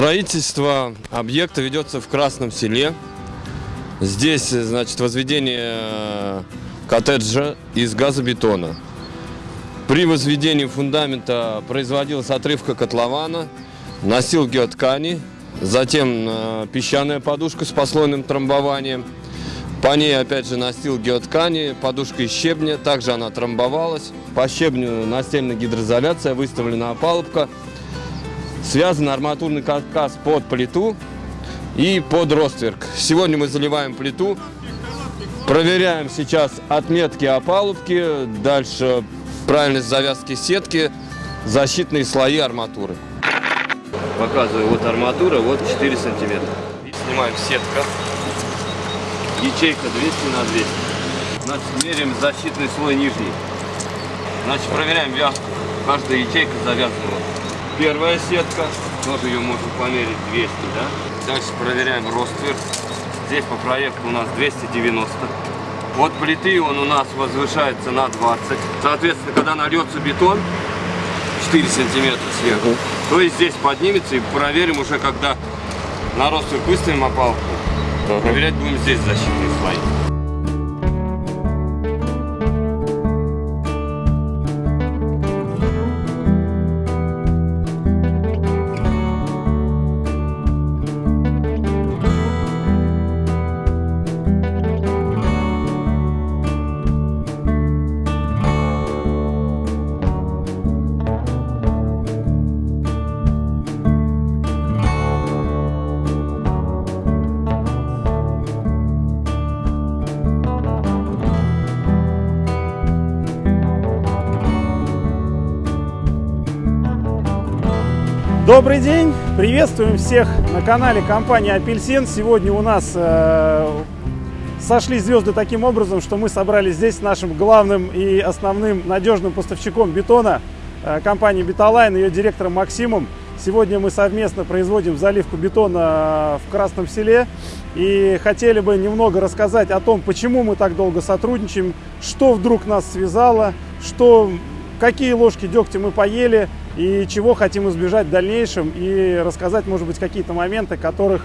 Строительство объекта ведется в Красном селе. Здесь, значит, возведение э, коттеджа из газобетона. При возведении фундамента производилась отрывка котлована, носил геоткани, затем э, песчаная подушка с послойным трамбованием. По ней, опять же, настил геоткани, подушка из щебня, также она трамбовалась. По щебню настельная гидроизоляция, выставлена опалубка. Связан арматурный каркас под плиту и под ростверк. Сегодня мы заливаем плиту, проверяем сейчас отметки опалубки, дальше правильность завязки сетки, защитные слои арматуры. Показываю, вот арматура, вот 4 сантиметра. Снимаем сетка, ячейка 200 на 200. Значит, меряем защитный слой нижний. Значит, проверяем вязку. Каждая ячейка завязана. Первая сетка, тоже ее можно померить 200, да? Дальше проверяем ростверк. Здесь по проекту у нас 290. Вот плиты он у нас возвышается на 20. Соответственно, когда нальется бетон, 4 сантиметра сверху, то есть здесь поднимется и проверим уже, когда на ростверк выставим опалку. Проверять будем здесь защитные слои. Добрый день! Приветствуем всех на канале компании Апельсин. Сегодня у нас э, сошли звезды таким образом, что мы собрались здесь с нашим главным и основным надежным поставщиком бетона э, компании Беталайн, ее директором Максимом. Сегодня мы совместно производим заливку бетона в Красном Селе и хотели бы немного рассказать о том, почему мы так долго сотрудничаем, что вдруг нас связало, что, какие ложки дегтя мы поели, и чего хотим избежать в дальнейшем, и рассказать, может быть, какие-то моменты, которых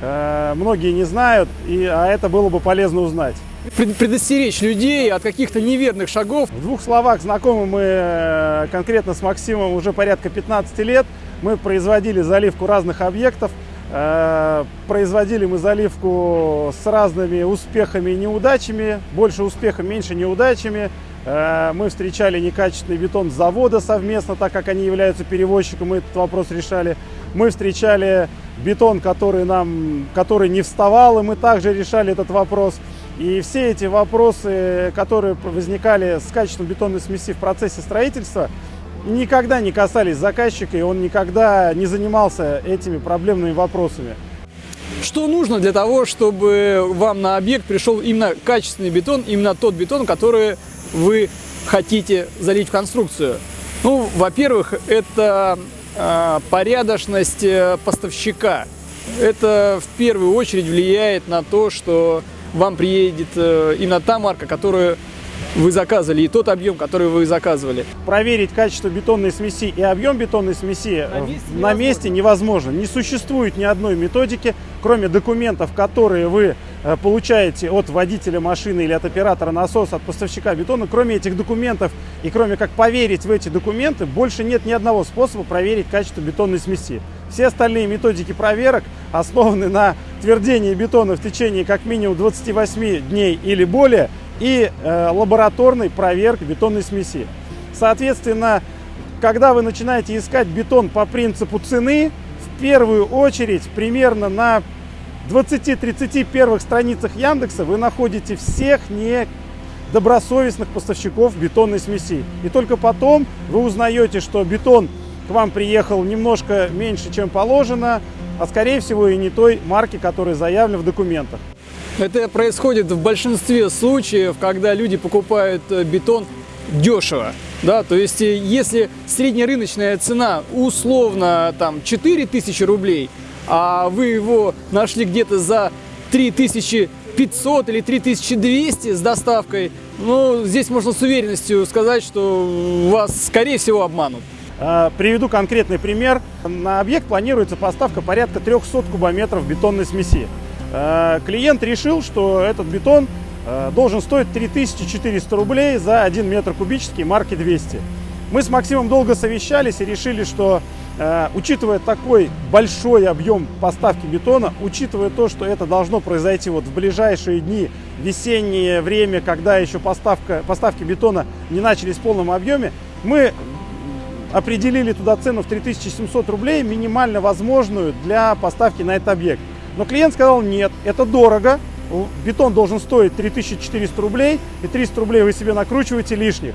э, многие не знают, и, а это было бы полезно узнать. Предостеречь людей от каких-то неверных шагов. В двух словах, знакомы мы э, конкретно с Максимом уже порядка 15 лет. Мы производили заливку разных объектов. Э, производили мы заливку с разными успехами и неудачами. Больше успехов, меньше неудачами. Э, мы встречали некачественный бетон завода совместно, так как они являются перевозчиком, мы этот вопрос решали. Мы встречали бетон, который, нам, который не вставал, и мы также решали этот вопрос. И все эти вопросы, которые возникали с качеством бетонной смеси в процессе строительства, никогда не касались заказчика, и он никогда не занимался этими проблемными вопросами. Что нужно для того, чтобы вам на объект пришел именно качественный бетон, именно тот бетон, который вы хотите залить в конструкцию? Ну, во-первых, это э, порядочность поставщика. Это в первую очередь влияет на то, что вам приедет э, именно та марка, которую вы заказывали, и тот объем, который вы заказывали. Проверить качество бетонной смеси и объем бетонной смеси на месте, на невозможно. месте невозможно. Не существует ни одной методики, кроме документов, которые вы э, получаете от водителя машины или от оператора насоса, от поставщика бетона. Кроме этих документов и кроме как поверить в эти документы, больше нет ни одного способа проверить качество бетонной смеси. Все остальные методики проверок основаны на твердении бетона в течение как минимум 28 дней или более и э, лабораторной проверки бетонной смеси. Соответственно, когда вы начинаете искать бетон по принципу цены, в первую очередь примерно на 20-30 первых страницах Яндекса вы находите всех недобросовестных поставщиков бетонной смеси. И только потом вы узнаете, что бетон к вам приехал немножко меньше, чем положено, а скорее всего и не той марки, которая заявлена в документах. Это происходит в большинстве случаев, когда люди покупают э, бетон дешево. Да, то есть, э, если среднерыночная цена условно там 4000 рублей, а вы его нашли где-то за 3500 или 3200 с доставкой, ну, здесь можно с уверенностью сказать, что вас, скорее всего, обманут. Э, приведу конкретный пример. На объект планируется поставка порядка 300 кубометров бетонной смеси. Э, клиент решил, что этот бетон э, должен стоить 3400 рублей за 1 метр кубический марки 200. Мы с Максимом долго совещались и решили, что учитывая такой большой объем поставки бетона, учитывая то, что это должно произойти вот в ближайшие дни, весеннее время, когда еще поставка, поставки бетона не начались в полном объеме, мы определили туда цену в 3700 рублей, минимально возможную для поставки на этот объект. Но клиент сказал, нет, это дорого, бетон должен стоить 3400 рублей, и 300 рублей вы себе накручиваете лишних.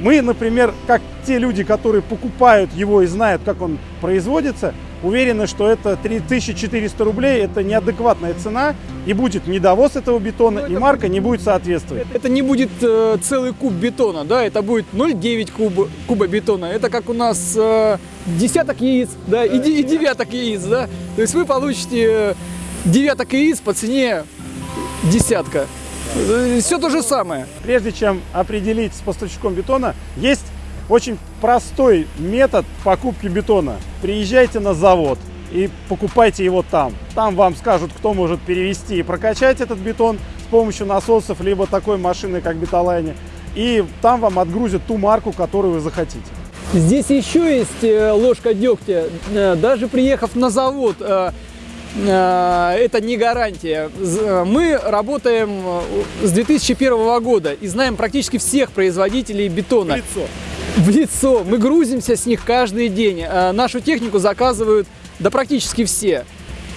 Мы, например, как те люди, которые покупают его и знают, как он производится, уверены, что это 3400 рублей, это неадекватная цена, и будет недовоз этого бетона, ну, и марка не будет соответствовать. Это не будет э, целый куб бетона, да, это будет 0,9 куба, куба бетона. Это как у нас э, десяток яиц, да, и, и девяток яиц, да. То есть вы получите э, девяток яиц по цене десятка. Э, Все то же самое. Прежде чем определить с поставщиком бетона, есть очень простой метод покупки бетона. Приезжайте на завод и покупайте его там. Там вам скажут, кто может перевести и прокачать этот бетон с помощью насосов, либо такой машины, как Беталайне. И там вам отгрузят ту марку, которую вы захотите. Здесь еще есть э, ложка дегтя. Э, даже приехав на завод, э, это не гарантия. Мы работаем с 2001 года и знаем практически всех производителей бетона. Лицо в лицо. Мы грузимся с них каждый день. Э, нашу технику заказывают да практически все.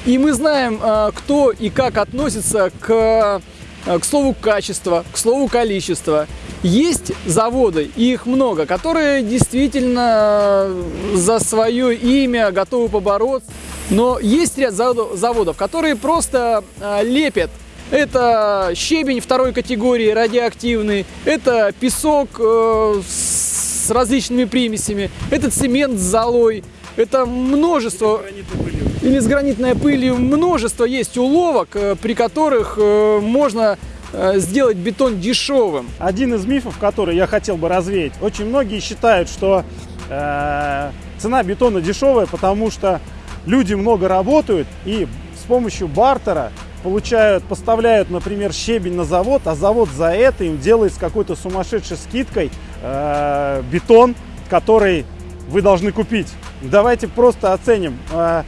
И мы знаем, э, кто и как относится к, э, к слову качество, к слову количество. Есть заводы, и их много, которые действительно за свое имя готовы побороться. Но есть ряд заводов, которые просто лепят это щебень второй категории радиоактивный, это песок с различными примесями, это цемент с золой, это множество... Или с гранитной пылью. Множество есть уловок, э, при которых э, можно э, сделать бетон дешевым. Один из мифов, который я хотел бы развеять. Очень многие считают, что э, цена бетона дешевая, потому что люди много работают и с помощью бартера получают, поставляют, например, щебень на завод, а завод за это им делает с какой-то сумасшедшей скидкой э, бетон, который вы должны купить. Давайте просто оценим. Э,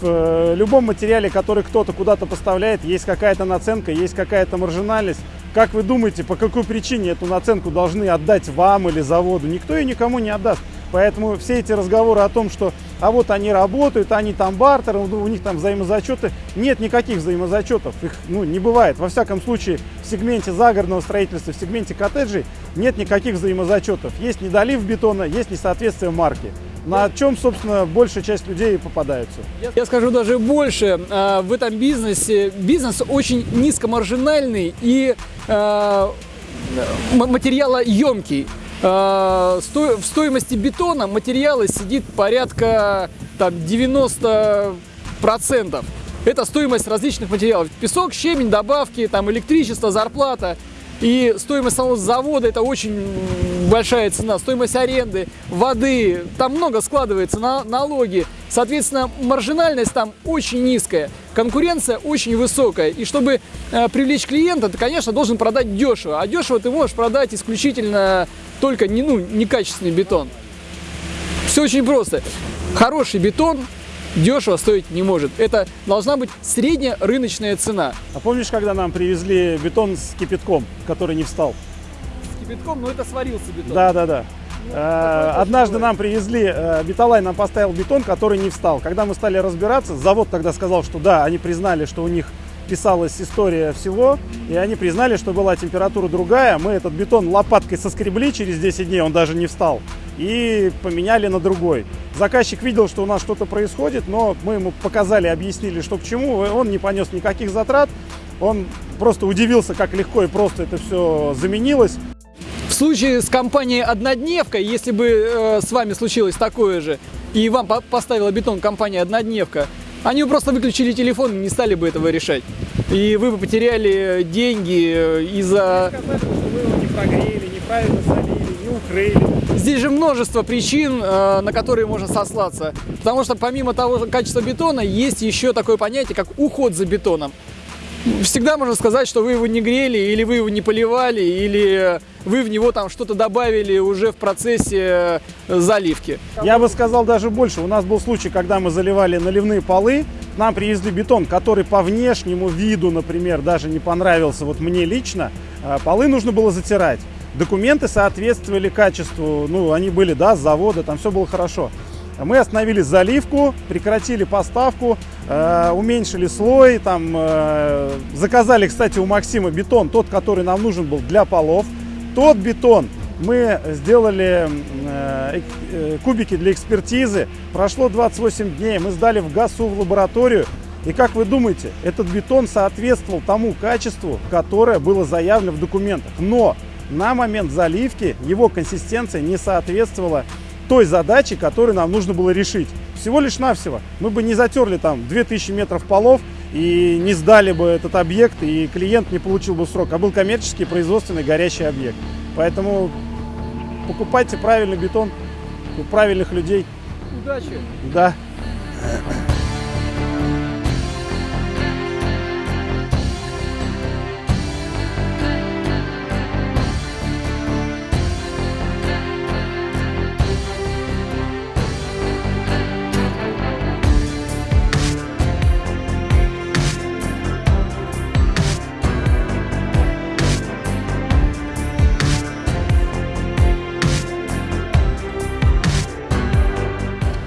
в э, любом материале, который кто-то куда-то поставляет, есть какая-то наценка, есть какая-то маржинальность. Как вы думаете, по какой причине эту наценку должны отдать вам или заводу? Никто ее никому не отдаст. Поэтому все эти разговоры о том, что а вот они работают, они там бартер, у них там взаимозачеты. Нет никаких взаимозачетов, их ну, не бывает. Во всяком случае, в сегменте загородного строительства, в сегменте коттеджей нет никаких взаимозачетов. Есть недолив бетона, есть несоответствие марки. На чем, собственно, большая часть людей попадаются. Я скажу даже больше. А, в этом бизнесе бизнес очень низкомаржинальный и а, материалоемкий. А, в стоимости бетона материала сидит порядка там, 90%. Это стоимость различных материалов. Песок, щебень, добавки, там, электричество, зарплата. И стоимость самого завода это очень большая цена, стоимость аренды, воды, там много складывается, на, налоги. Соответственно, маржинальность там очень низкая, конкуренция очень высокая. И чтобы э, привлечь клиента, ты, конечно, должен продать дешево. А дешево ты можешь продать исключительно только не, ну, некачественный бетон. Все очень просто. Хороший бетон дешево стоить не может. Это должна быть средняя рыночная цена. А помнишь, когда нам привезли бетон с кипятком, который не встал? С кипятком, но это сварился бетон. Да, да, да. Ну, э, однажды нам привезли, э, Беталай нам поставил бетон, который не встал. Когда мы стали разбираться, завод тогда сказал, что да, они признали, что у них писалась история всего, и они признали, что была температура другая. Мы этот бетон лопаткой соскребли через 10 дней, он даже не встал, и поменяли на другой. Заказчик видел, что у нас что-то происходит, но мы ему показали, объяснили, что к чему. Он не понес никаких затрат, он просто удивился, как легко и просто это все заменилось. В случае с компанией «Однодневка», если бы э, с вами случилось такое же, и вам поставила бетон компания «Однодневка», они бы просто выключили телефон и не стали бы этого решать. И вы бы потеряли деньги из-за... Сказали, что вы его не прогрели, неправильно солили, не рейлинг. Здесь же множество причин, э, на которые можно сослаться. Потому что помимо того качества бетона, есть еще такое понятие, как уход за бетоном. Всегда можно сказать, что вы его не грели, или вы его не поливали, или вы в него там что-то добавили уже в процессе э, заливки. Я бы сказал даже больше. У нас был случай, когда мы заливали наливные полы, нам привезли бетон, который по внешнему виду, например, даже не понравился вот мне лично. А Полы нужно было затирать. Документы соответствовали качеству, ну, они были, да, с завода, там все было хорошо. Мы остановили заливку, прекратили поставку, э, уменьшили слой, там, э, заказали, кстати, у Максима бетон, тот, который нам нужен был для полов. Тот бетон мы сделали э, э, кубики для экспертизы. Прошло 28 дней, мы сдали в ГАСУ в лабораторию. И как вы думаете, этот бетон соответствовал тому качеству, которое было заявлено в документах. Но на момент заливки его консистенция не соответствовала той задаче, которую нам нужно было решить. Всего лишь навсего. Мы бы не затерли там 2000 метров полов и не сдали бы этот объект, и клиент не получил бы срок, а был коммерческий, производственный, горящий объект. Поэтому покупайте правильный бетон у правильных людей. Удачи! Да.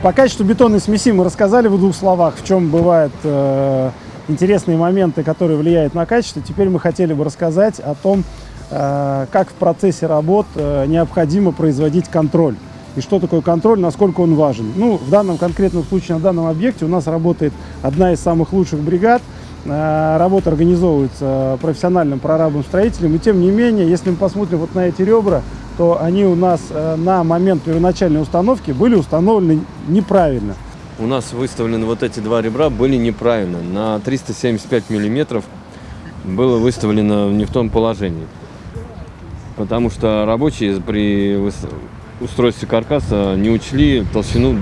По качеству бетонной смеси мы рассказали в двух словах, в чем бывают э, интересные моменты, которые влияют на качество. Теперь мы хотели бы рассказать о том, э, как в процессе работ э, необходимо производить контроль. И что такое контроль, насколько он важен. Ну, в данном конкретном случае, на данном объекте у нас работает одна из самых лучших бригад. Э, Работа организовывается профессиональным прорабом строителем. И тем не менее, если мы посмотрим вот на эти ребра, то они у нас э, на момент первоначальной установки были установлены неправильно. У нас выставлены вот эти два ребра были неправильно. На 375 миллиметров было выставлено не в том положении. Потому что рабочие при устройстве каркаса не учли толщину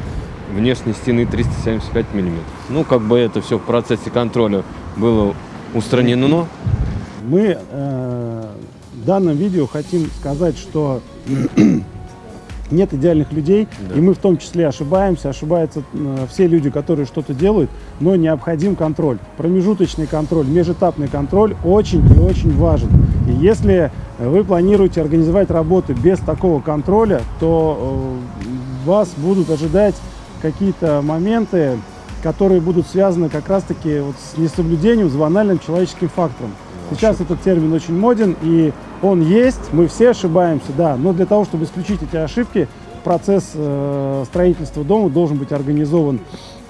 внешней стены 375 миллиметров. Ну, как бы это все в процессе контроля было устранено. Мы э, в данном видео хотим сказать, что нет идеальных людей, Да. и мы в том числе ошибаемся, ошибаются э, все люди, которые что-то делают, но необходим контроль. Промежуточный контроль, межэтапный контроль очень и очень важен. И если вы планируете организовать работы без такого контроля, то э, вас будут ожидать какие-то моменты, которые будут связаны как раз-таки вот с несоблюдением, с банальным человеческим фактором. Сейчас этот термин очень моден, и он есть, мы все ошибаемся, да, но для того, чтобы исключить эти ошибки, процесс э, строительства дома должен быть организован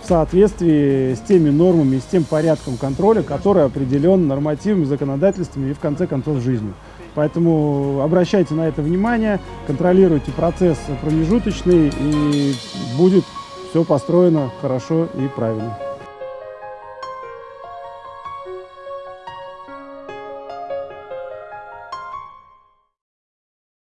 в соответствии с теми нормами с тем порядком контроля, который определен нормативами, законодательствами и, в конце концов, жизнью. Поэтому обращайте на это внимание, контролируйте процесс промежуточный, и будет все построено хорошо и правильно.